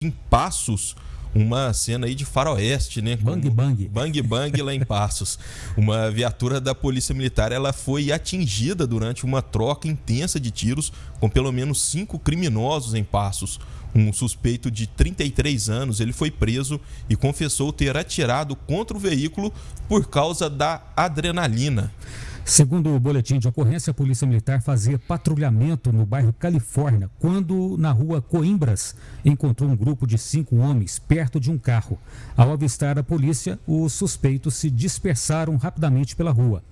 em Passos, uma cena aí de faroeste, né? Bang bang. Bang bang lá em Passos. Uma viatura da Polícia Militar, ela foi atingida durante uma troca intensa de tiros com pelo menos cinco criminosos em Passos. Um suspeito de 33 anos, ele foi preso e confessou ter atirado contra o veículo por causa da adrenalina. Segundo o boletim de ocorrência, a Polícia Militar fazia patrulhamento no bairro Califórnia quando, na rua Coimbras, encontrou um grupo de cinco homens perto de um carro. Ao avistar a polícia, os suspeitos se dispersaram rapidamente pela rua.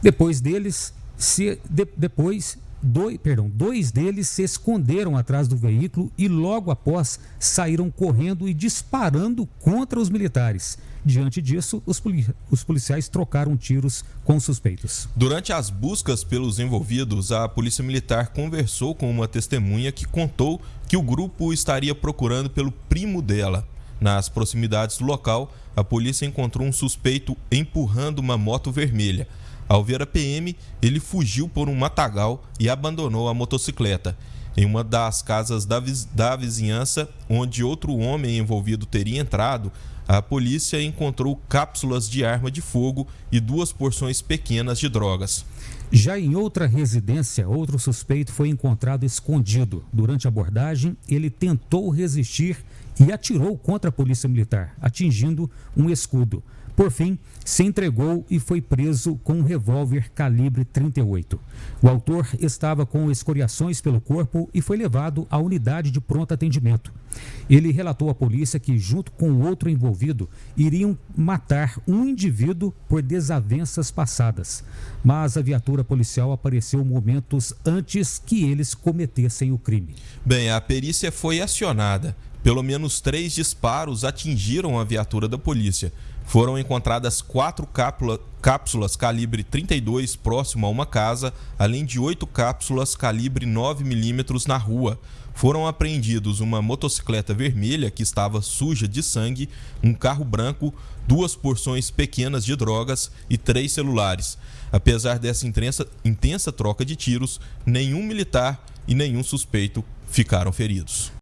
Depois deles, se, de, depois dois, perdão, dois deles se esconderam atrás do veículo e logo após saíram correndo e disparando contra os militares. Diante disso, os, os policiais trocaram tiros com os suspeitos. Durante as buscas pelos envolvidos, a Polícia Militar conversou com uma testemunha que contou que o grupo estaria procurando pelo primo dela. Nas proximidades do local, a polícia encontrou um suspeito empurrando uma moto vermelha. Ao ver a PM, ele fugiu por um matagal e abandonou a motocicleta. Em uma das casas da, da vizinhança, onde outro homem envolvido teria entrado, a polícia encontrou cápsulas de arma de fogo e duas porções pequenas de drogas. Já em outra residência, outro suspeito foi encontrado escondido. Durante a abordagem, ele tentou resistir e atirou contra a polícia militar, atingindo um escudo. Por fim, se entregou e foi preso com um revólver calibre 38. O autor estava com escoriações pelo corpo e foi levado à unidade de pronto atendimento. Ele relatou à polícia que, junto com outro envolvido, iriam matar um indivíduo por desavenças passadas. Mas a viatura policial apareceu momentos antes que eles cometessem o crime. Bem, a perícia foi acionada. Pelo menos três disparos atingiram a viatura da polícia. Foram encontradas quatro cápsula, cápsulas calibre 32 próximo a uma casa, além de oito cápsulas calibre 9mm na rua. Foram apreendidos uma motocicleta vermelha que estava suja de sangue, um carro branco, duas porções pequenas de drogas e três celulares. Apesar dessa intensa, intensa troca de tiros, nenhum militar e nenhum suspeito ficaram feridos.